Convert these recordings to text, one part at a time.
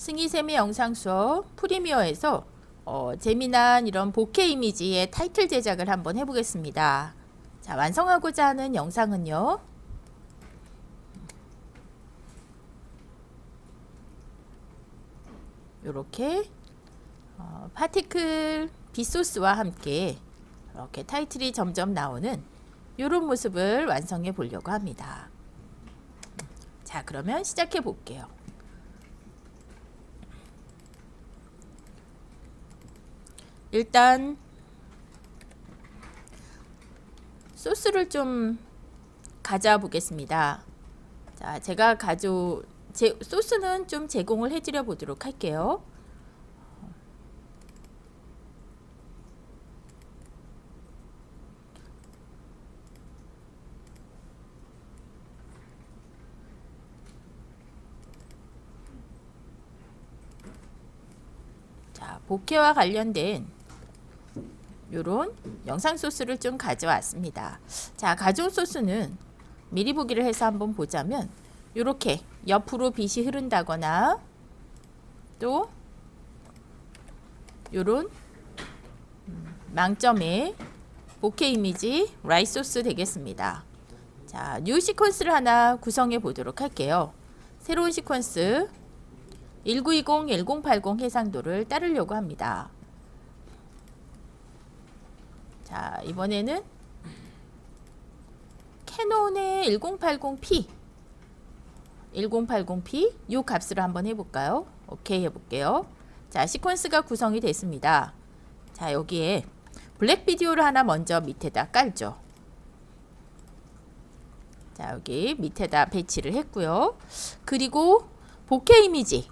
승희쌤의 영상 수업 프리미어에서 어, 재미난 이런 보케 이미지의 타이틀 제작을 한번 해보겠습니다. 자, 완성하고자 하는 영상은요. 이렇게 어, 파티클 빗소스와 함께 이렇게 타이틀이 점점 나오는 이런 모습을 완성해 보려고 합니다. 자 그러면 시작해 볼게요. 일단 소스를 좀 가져와 보겠습니다. 자, 제가 가져 제 소스는 좀 제공을 해드려 보도록 할게요. 자, bokeh와 관련된 요런 영상 소스를 좀 가져왔습니다. 자, 가져온 소스는 미리 보기를 해서 한번 보자면 이렇게 옆으로 빛이 흐른다거나 또 요런 음, 망점의 bokeh 이미지 light 소스 되겠습니다. 자, new sequence를 하나 구성해 보도록 할게요. 새로운 시퀀스 1920, 1080 해상도를 따르려고 합니다. 자, 이번에는 캐논의 1080p 1080p 이 값으로 한번 해볼까요? 오케이 해볼게요. 자, 시퀀스가 구성이 됐습니다. 자, 여기에 블랙 비디오를 하나 먼저 밑에다 깔죠. 자, 여기 밑에다 배치를 했고요. 그리고 bokeh 이미지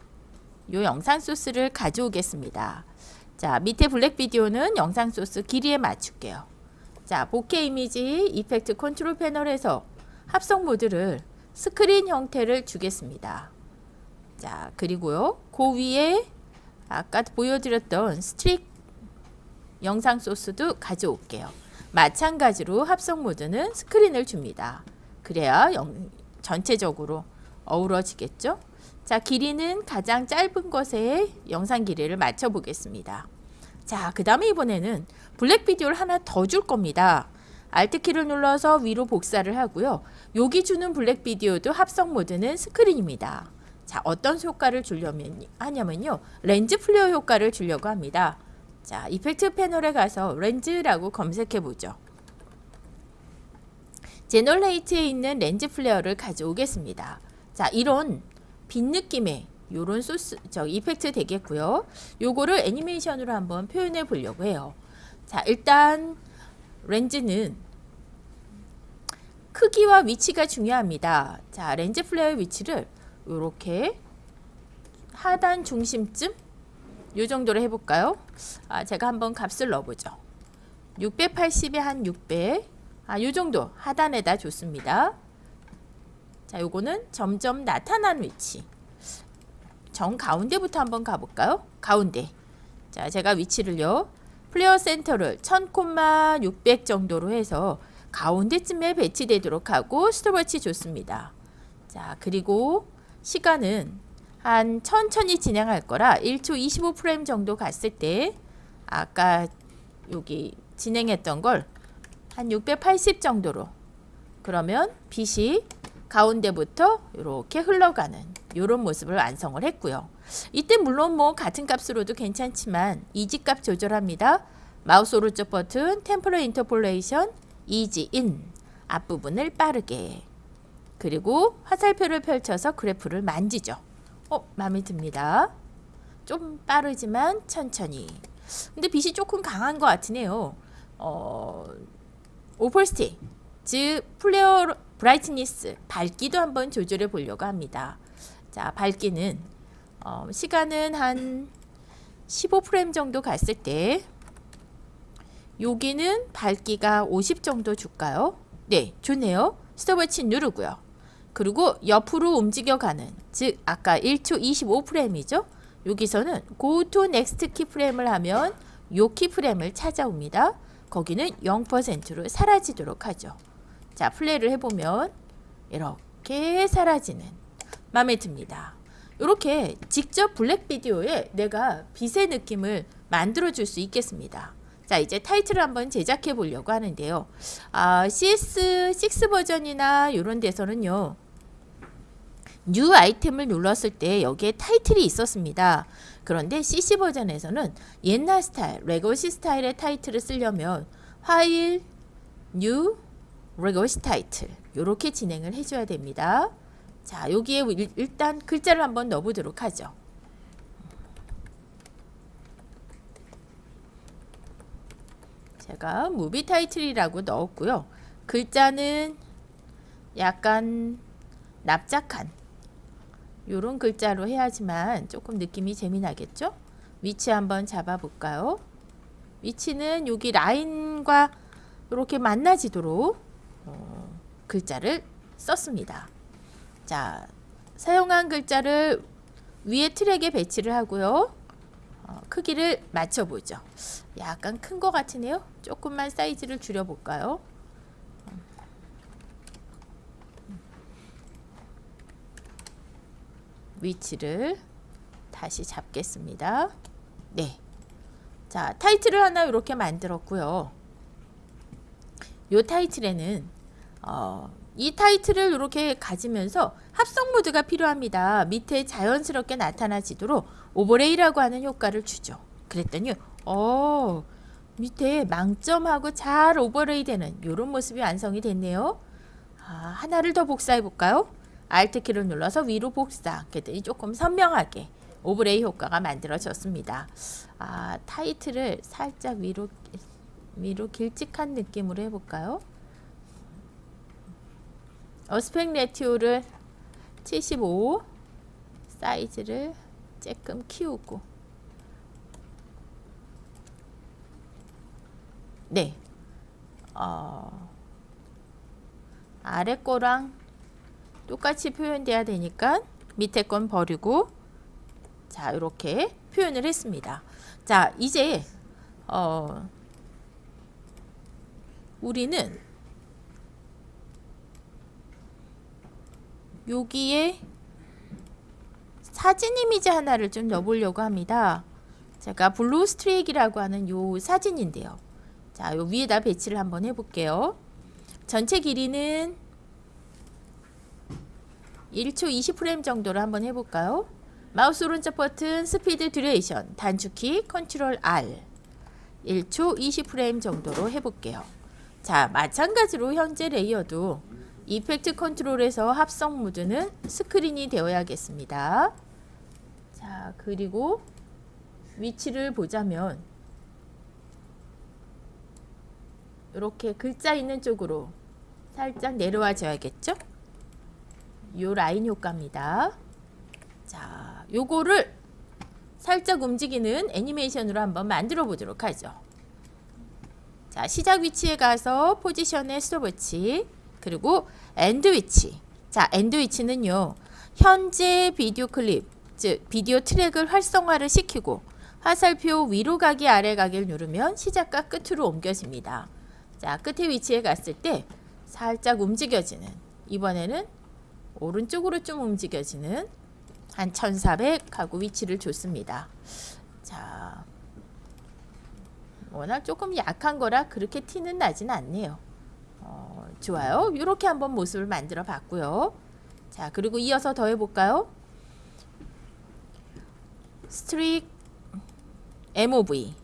요 영상 소스를 가져오겠습니다. 자, 밑에 black video는 영상 소스 길이에 맞출게요. 자, bokeh 이미지 effect control 패널에서 합성 모드를 스크린 형태를 주겠습니다. 자, 그리고요. 그 위에 아까 보여드렸던 streak 영상 소스도 가져올게요. 마찬가지로 합성 모드는 스크린을 줍니다. 그래야 영, 전체적으로 어우러지겠죠? 자, 길이는 가장 짧은 것에 영상 길이를 맞춰 보겠습니다. 자, 그 다음에 이번에는 black video를 하나 더 줄 겁니다. Alt키를 눌러서 위로 복사를 하고요. 여기 주는 black video도 합성 모드는 스크린입니다. 자, 어떤 효과를 주려면 하냐면요. lens flare 효과를 주려고 합니다. 자, effect 패널에 가서 렌즈라고 검색해 보죠. generate에 있는 lens flare를 가져오겠습니다. 자, 이런 빛 느낌의 요런 소스 저 effect 되겠고요. 요거를 애니메이션으로 한번 표현해 보려고 해요. 자, 일단 렌즈는 크기와 위치가 중요합니다. 자, lens flare의 위치를 이렇게 하단 중심쯤 요 정도로 해볼까요? 아, 제가 한번 값을 넣어보죠. 680에 한 600. 아, 요 정도 하단에다 줬습니다. 자, 요거는 점점 나타난 위치. 정 가운데부터 한번 가볼까요? 가운데. 자, 제가 위치를요. flare center를 1000,600 정도로 해서 가운데쯤에 배치되도록 하고 스톱워치 줬습니다. 자 그리고 시간은 한 천천히 진행할 거라 1초 25프레임 정도 갔을 때 아까 여기 진행했던 걸 한 680 정도로 그러면 빛이 가운데부터 이렇게 흘러가는 이런 모습을 완성을 했고요. 이때 물론 뭐 같은 값으로도 괜찮지만 ease값 조절합니다. 마우스 오른쪽 버튼 temporal interpolation ease in 앞부분을 빠르게 그리고 화살표를 펼쳐서 그래프를 만지죠. 어, 마음에 듭니다. 좀 빠르지만 천천히. 근데 빛이 조금 강한 것 같으네요. 어, opacity, 즉 flare brightness, 밝기도 한번 조절해 보려고 합니다. 자, 밝기는 어, 시간은 한 15프레임 정도 갔을 때 여기는 밝기가 50 정도 줄까요? 네, 좋네요. 스톱워치 누르고요. 그리고 옆으로 움직여가는 즉 아까 1초 25프레임이죠. 여기서는 Go to Next 키프레임을 하면 요 키프레임을 찾아옵니다. 거기는 0%로 사라지도록 하죠. 자 플레이를 해보면 이렇게 사라지는 마음에 듭니다. 이렇게 직접 블랙 비디오에 내가 빛의 느낌을 만들어 줄 수 있겠습니다. 자 이제 타이틀을 한번 제작해 보려고 하는데요. 아, CS6 버전이나 이런 데서는요. new item을 눌렀을 때 여기에 타이틀이 있었습니다. 그런데 CC 버전에서는 옛날 스타일, legacy 스타일의 타이틀을 쓰려면 파일, new, legacy title 이렇게 진행을 해줘야 됩니다. 자 여기에 일- 일단 글자를 한번 넣어보도록 하죠. 제가 movie title이라고 넣었고요. 글자는 약간 납작한 요런 글자로 해야지만 조금 느낌이 재미나겠죠? 위치 한번 잡아볼까요? 위치는 여기 라인과 이렇게 만나지도록 어, 글자를 썼습니다. 자, 사용한 글자를 위에 트랙에 배치를 하고요. 어, 크기를 맞춰보죠. 약간 큰 것 같으네요. 조금만 사이즈를 줄여볼까요? 위치를 다시 잡겠습니다. 네. 자, 타이틀을 하나 이렇게 만들었고요. 요 타이틀에는 어, 이 타이틀을 이렇게 가지면서 합성 모드가 필요합니다. 밑에 자연스럽게 나타나지도록 overlay라고 하는 효과를 주죠. 그랬더니 어, 밑에 망점하고 잘 overlay 되는 이런 모습이 완성이 됐네요. 아, 하나를 더 복사해 볼까요? Alt 키를 눌러서 위로 복사. 그랬더니 조금 선명하게 overlay 효과가 만들어졌습니다. 아, 타이틀을 살짝 위로 위로 길쭉한 느낌으로 해볼까요? aspect ratio를 75 사이즈를 조금 키우고 네 어, 아래 거랑 똑같이 표현돼야 되니까 밑에 건 버리고 자 이렇게 표현을 했습니다. 자 이제 어, 우리는 여기에 사진 이미지 하나를 좀 넣어보려고 합니다. 제가 blue streak라고 하는 요 사진인데요. 자, 요 위에다 배치를 한번 해볼게요. 전체 길이는 1초 20프레임 정도로 한번 해볼까요? 마우스 오른쪽 버튼 speed duration 단축키 Control R 1초 20프레임 정도로 해볼게요. 자, 마찬가지로 현재 layer도 effect control에서 합성 모드는 스크린이 되어야겠습니다. 자, 그리고 위치를 보자면 이렇게 글자 있는 쪽으로 살짝 내려와 줘야겠죠? 요 라인 효과입니다. 자, 요거를 살짝 움직이는 애니메이션으로 한번 만들어 보도록 하죠. 자, 시작 위치에 가서 포지션에 스톱워치 그리고 end 위치. 자, end 위치는요. 현재 비디오 클립, 즉 비디오 트랙을 활성화를 시키고 화살표 위로 가기 아래 가기를 누르면 시작과 끝으로 옮겨집니다. 자, 끝에 위치에 갔을 때 살짝 움직여지는 이번에는 오른쪽으로 좀 움직여지는 한 1400 하고 위치를 줬습니다. 자, 워낙 조금 약한 거라 그렇게 티는 나진 않네요. 어, 좋아요. 이렇게 한번 모습을 만들어 봤고요. 자, 그리고 이어서 더 해 볼까요? streak MOV.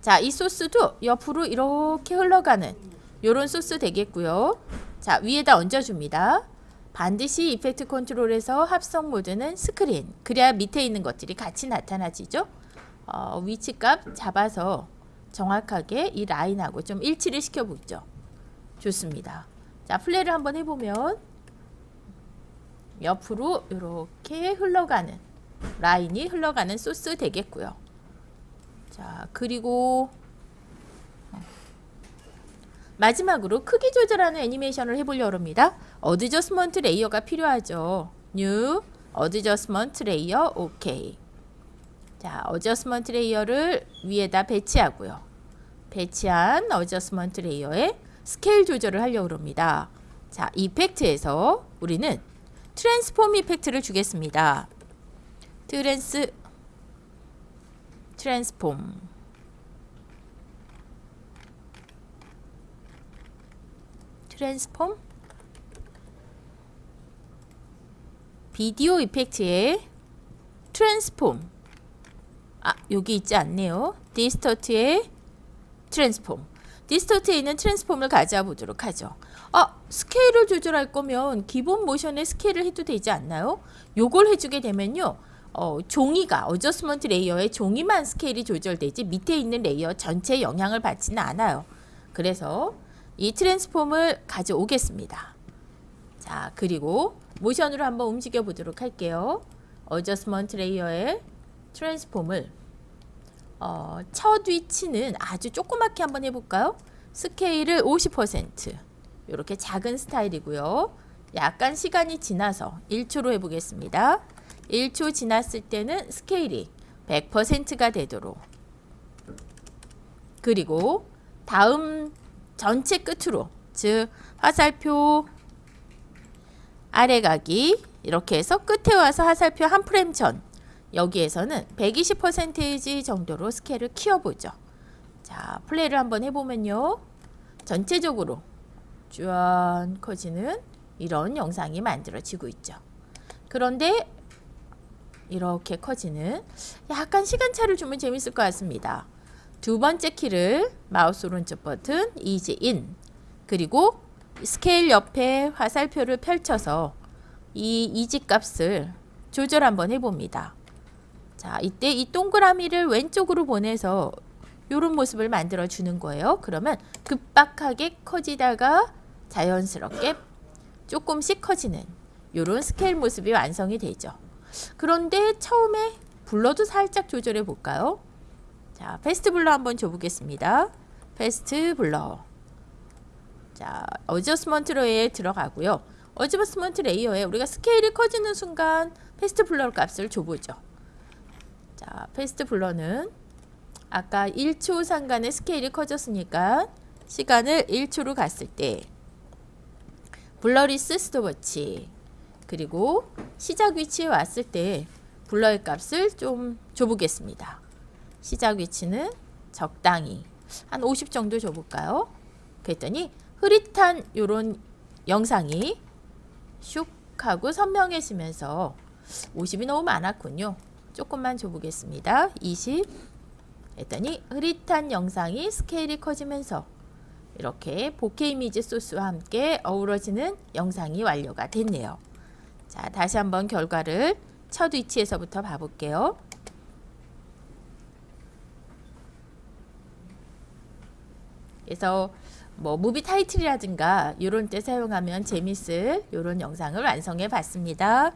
자, 이 소스도 옆으로 이렇게 흘러가는 요런 소스 되겠고요. 자, 위에다 얹어줍니다. 반드시 effect control에서 합성 모드는 스크린. 그래야 밑에 있는 것들이 같이 나타나지죠. 어, 위치값 잡아서 정확하게 이 라인하고 좀 일치를 시켜보죠. 좋습니다. 자, 플레이를 한번 해보면 옆으로 이렇게 흘러가는 라인이 흘러가는 소스 되겠고요. 자, 그리고 마지막으로 크기 조절하는 애니메이션을 해보려고 합니다. adjustment layer가 필요하죠. New, adjustment layer, 오케이. 자, adjustment layer를 위에다 배치하고요. 배치한 adjustment layer에 스케일 조절을 하려고 합니다. 자, effect에서 우리는 transform effect를 주겠습니다. trans transform. transform? video effect의 transform. 아 여기 있지 않네요. distort의 transform distort에 있는 transform을 가져와 보도록 하죠. 아 스케일을 조절할 거면 기본 모션의 스케일을 해도 되지 않나요? 요걸 해주게 되면요. 어, 종이가 adjustment layer의 종이만 스케일이 조절되지 밑에 있는 layer 전체에 영향을 받지는 않아요. 그래서 이 transform을 가져오겠습니다. 자 그리고 모션으로 한번 움직여 보도록 할게요. adjustment layer의 transform을 어, 첫 위치는 아주 조그맣게 한번 해볼까요? 스케일을 50% 이렇게 작은 스타일이고요. 약간 시간이 지나서 1초로 해보겠습니다. 1초 지났을 때는 스케일이 100%가 되도록 그리고 다음 전체 끝으로 즉 화살표 아래 가기 이렇게 해서 끝에 와서 화살표 한 프레임 전 여기에서는 120% 정도로 스케일을 키워보죠. 자, 플레이를 한번 해보면요. 전체적으로 쭉 커지는 이런 영상이 만들어지고 있죠. 그런데 이렇게 커지는 약간 시간차를 주면 재밌을 것 같습니다. 두 번째 키를 마우스 오른쪽 버튼 ease in 그리고 스케일 옆에 화살표를 펼쳐서 이 ease 값을 조절 한번 해봅니다. 자, 이때 이 동그라미를 왼쪽으로 보내서 이런 모습을 만들어 주는 거예요. 그러면 급박하게 커지다가 자연스럽게 조금씩 커지는 이런 스케일 모습이 완성이 되죠. 그런데 처음에 blur도 살짝 조절해 볼까요? 자, fast blur 한번 줘보겠습니다. fast blur. 자, adjustment layer에 들어가고요. adjustment layer에 우리가 스케일이 커지는 순간 fast blur 값을 줘보죠. 자, fast blur는 아까 1초 상간의 스케일이 커졌으니까 시간을 1초로 갔을 때 blurriness 스톱워치 그리고 시작 위치에 왔을 때 blur의 값을 좀 줘보겠습니다. 시작 위치는 적당히 한 50 정도 줘볼까요? 그랬더니 흐릿한 요런 영상이 슉 하고 선명해지면서 50이 너무 많았군요. 조금만 줘보겠습니다. 20 했더니 흐릿한 영상이 스케일이 커지면서 이렇게 보케 이미지 소스와 함께 어우러지는 영상이 완료가 됐네요. 자, 다시 한번 결과를 첫 위치에서부터 봐볼게요. 그래서 뭐 무비 타이틀이라든가 이런 때 사용하면 재밌을 이런 영상을 완성해 봤습니다.